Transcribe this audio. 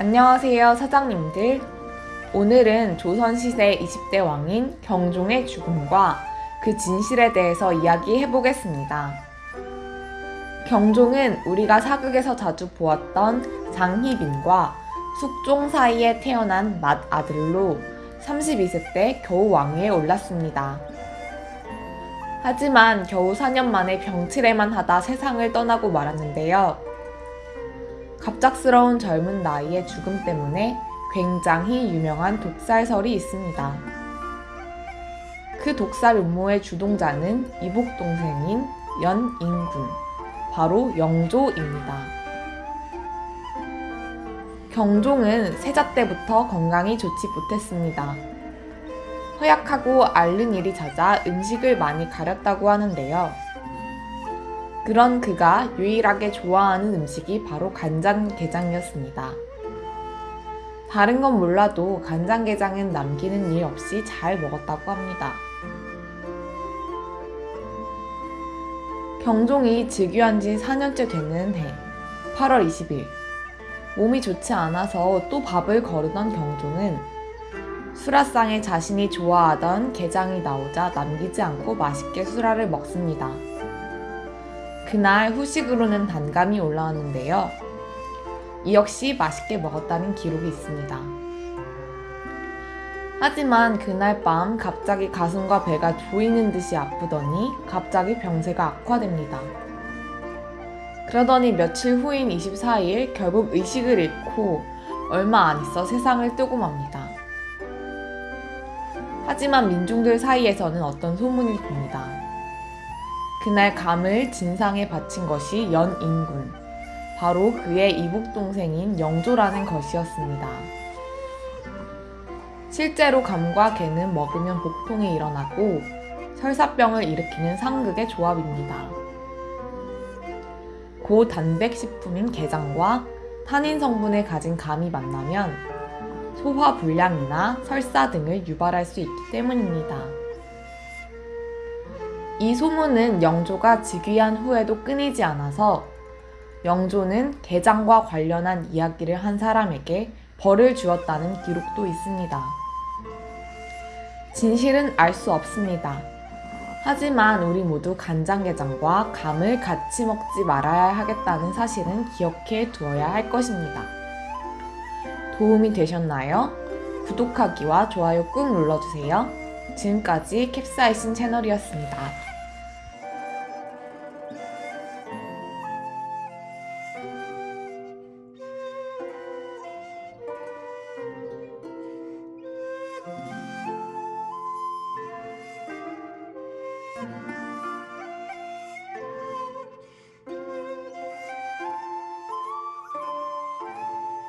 안녕하세요 사장님들 오늘은 조선시대 20대 왕인 경종의 죽음과 그 진실에 대해서 이야기해 보겠습니다. 경종은 우리가 사극에서 자주 보았던 장희빈과 숙종 사이에 태어난 맏아들로 32세 때 겨우 왕위에 올랐습니다. 하지만 겨우 4년 만에 병치레만 하다 세상을 떠나고 말았는데요. 갑작스러운 젊은 나이의 죽음 때문에 굉장히 유명한 독살설이 있습니다. 그 독살 음모의 주동자는 이복 동생인 연인군, 바로 영조입니다. 경종은 세자 때부터 건강이 좋지 못했습니다. 허약하고 앓는 일이 잦아 음식을 많이 가렸다고 하는데요. 그런 그가 유일하게 좋아하는 음식이 바로 간장게장이었습니다. 다른 건 몰라도 간장게장은 남기는 일 없이 잘 먹었다고 합니다. 경종이 즉위한 지 4년째 되는 해 8월 20일 몸이 좋지 않아서 또 밥을 거르던 경종은 수라상에 자신이 좋아하던 게장이 나오자 남기지 않고 맛있게 수라를 먹습니다. 그날 후식으로는 단감이 올라왔는데요. 이 역시 맛있게 먹었다는 기록이 있습니다. 하지만 그날 밤 갑자기 가슴과 배가 조이는 듯이 아프더니 갑자기 병세가 악화됩니다. 그러더니 며칠 후인 24일 결국 의식을 잃고 얼마 안 있어 세상을 뜨고 맙니다. 하지만 민중들 사이에서는 어떤 소문이 돕니다. 그날 감을 진상에 바친 것이 연인군, 바로 그의 이복 동생인 영조라는 것이었습니다. 실제로 감과 개는 먹으면 복통이 일어나고 설사병을 일으키는 상극의 조합입니다. 고단백식품인 게장과 탄닌 성분을 가진 감이 만나면 소화 불량이나 설사 등을 유발할 수 있기 때문입니다. 이 소문은 영조가 즉위한 후에도 끊이지 않아서 영조는 게장과 관련한 이야기를 한 사람에게 벌을 주었다는 기록도 있습니다. 진실은 알 수 없습니다. 하지만 우리 모두 간장게장과 감을 같이 먹지 말아야 하겠다는 사실은 기억해 두어야 할 것입니다. 도움이 되셨나요? 구독하기와 좋아요 꾹 눌러주세요. 지금까지 캡사이신 채널이었습니다.